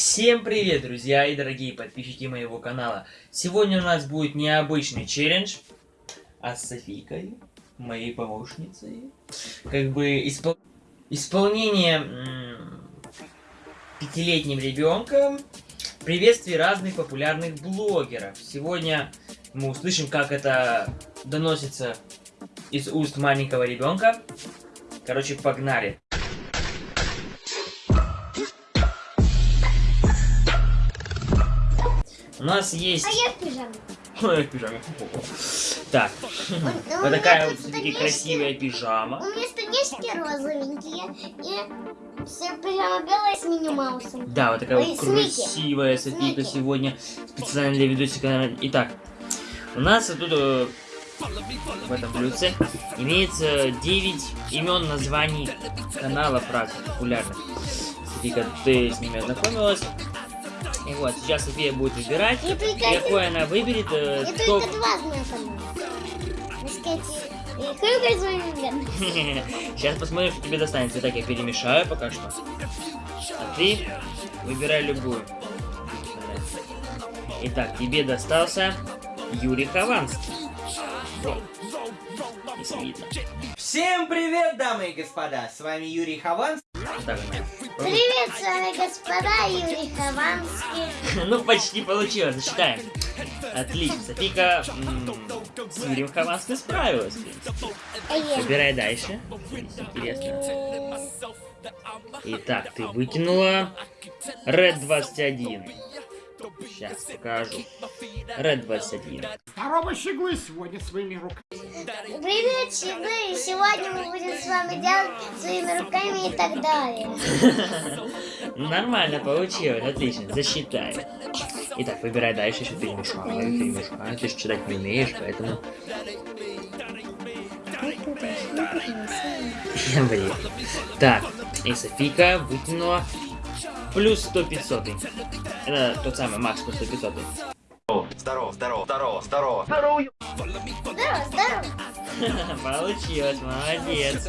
Всем привет, друзья и дорогие подписчики моего канала. Сегодня у нас будет необычный челлендж, а с Софийкой, моей помощницей, как бы испол... исполнение пятилетним ребенком приветствий разных популярных блогеров. Сегодня мы услышим, как это доносится из уст маленького ребенка. Короче, погнали. У нас есть... А я в пижаме. Ой, в пижаме. Так, Ну, вот такая вот все-таки красивая пижама. У меня штанишки розовенькие и все пижама белая с Мини Маусом. Да, вот такая вот красивая Софийка сегодня специально для видосика. Итак, у нас тут э, в этом блюдце имеется 9 имен названий каналов разных популярных. Софийка, ты с ними ознакомилась. И вот, сейчас София будет выбирать. И какой она выберет, э, и то... только два вами Сейчас посмотрим, что тебе достанется. Итак, я перемешаю пока что. А ты выбирай любую. Итак, тебе достался Юрий Хованский. Всем привет, дамы и господа! С вами Юрий Хованский. Так. Привет, с вами господа Юрий Хованский. Ну, почти получилось. Засчитаем. Отлично. Софика с Юрием Хованским справилась. Выбирай дальше. Интересно. Итак, ты выкинула Red 21. Сейчас покажу. Red 21. Второго щеглы сегодня своими руками. Привет, щеглы! Сегодня мы будем с вами делать своими руками и так далее. Нормально получилось, отлично, засчитай. Итак, выбирай дальше, еще перемешаю, перемешаю. Ты же читать не умеешь, поэтому... Блин. Так, и Софика вытянула плюс 100 500. Это тот самый Макс плюс 100 500. Здорово, здорово, здорово, здорово. Здорово, здорово! Получилось, молодец.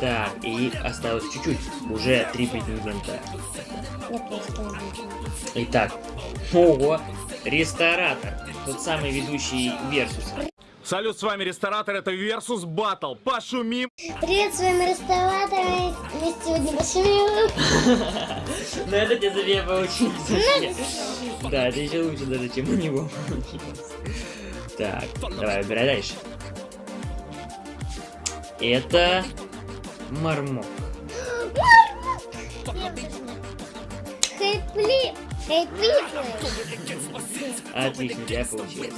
Так, и осталось чуть-чуть. Уже три претендента. Итак, ого, ресторатор. Тот самый ведущий Versus. Салют, с вами Ресторатор, это Versus Battle. Пошумим! Привет, с вами реставраторы. Мы сегодня пошли. Ну это тебе София получилось вообще. Да, это еще лучше даже, чем у него получилось. Так, давай, выбирай дальше. Это мармок. Хэпли. Хэпли. Отлично, получилось.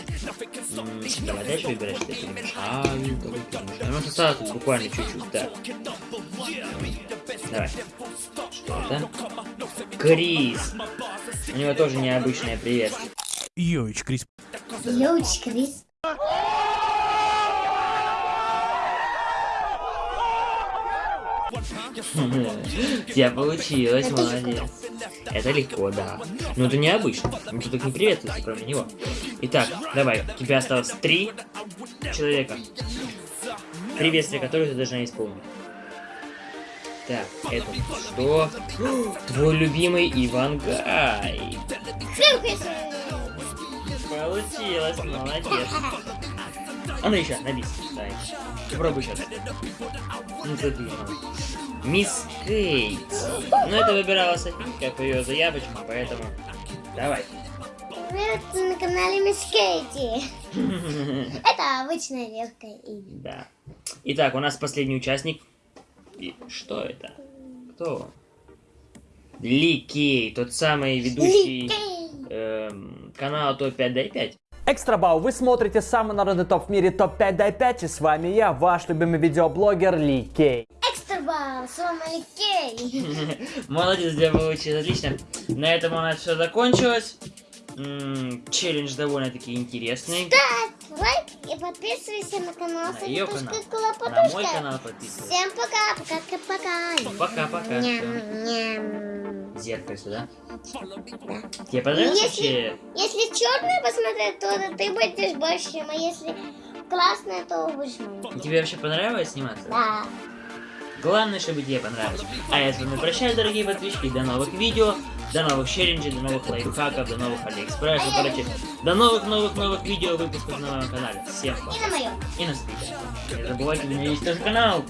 М, Давай дальше я перемешаю. давай перемешаю. Ну, осталось тут буквально чуть-чуть, так. Давай. Что это? Крис. У него тоже необычное приветствие. Йович, Крис. Йоуч, Крис. У тебя получилось, молодец. Это легко, да. Но это необычно. Никто так не приветствуется, кроме него. Итак, давай. У тебя осталось три человека. Приветствие, которое ты должна исполнить. Так, это что? Твой любимый Ивангай. Получилось, молодец. А ну еще, на. Попробуй сейчас. Ну, забей. Мисс Кейт. Ну, это выбирала Софийка по ее заявочкам, поэтому... Давай. Привет, на канале Мисс Кейти. Это обычная легкая имя. Да. Итак, у нас последний участник. И что это? Кто он? Ли Кей, тот самый ведущий эм, канала Топ-5 Дай 5. Экстра Бау, вы смотрите самый народный топ в мире топ-5 дай 5 и с вами я, ваш любимый видеоблогер Ли Кей. Экстра бал, с вами Кей. Молодец, у тебя получилось отлично. На этом у нас все закончилось. Челлендж довольно-таки интересный. Ставь лайк и подписывайся на канал На ее канал. На мой канал подписывайся. Всем пока, пока, пока. Пока-пока. Зеркало сюда. Да. Тебе понравилось Если-? Если черное посмотреть, то ты будешь большим, а если красное, то будешь маленьким. Тебе вообще понравилось сниматься? Да. Главное, чтобы тебе понравилось. А я с вами прощаюсь, дорогие подписчики. До новых видео. До новых челленджей, до новых лайфхаков, до новых алиэкспрессов, короче, до новых-новых-новых видео выпусков на моем канале. Всем пока. И на моем. И на свидание. Не забывайте, у меня есть тоже канал.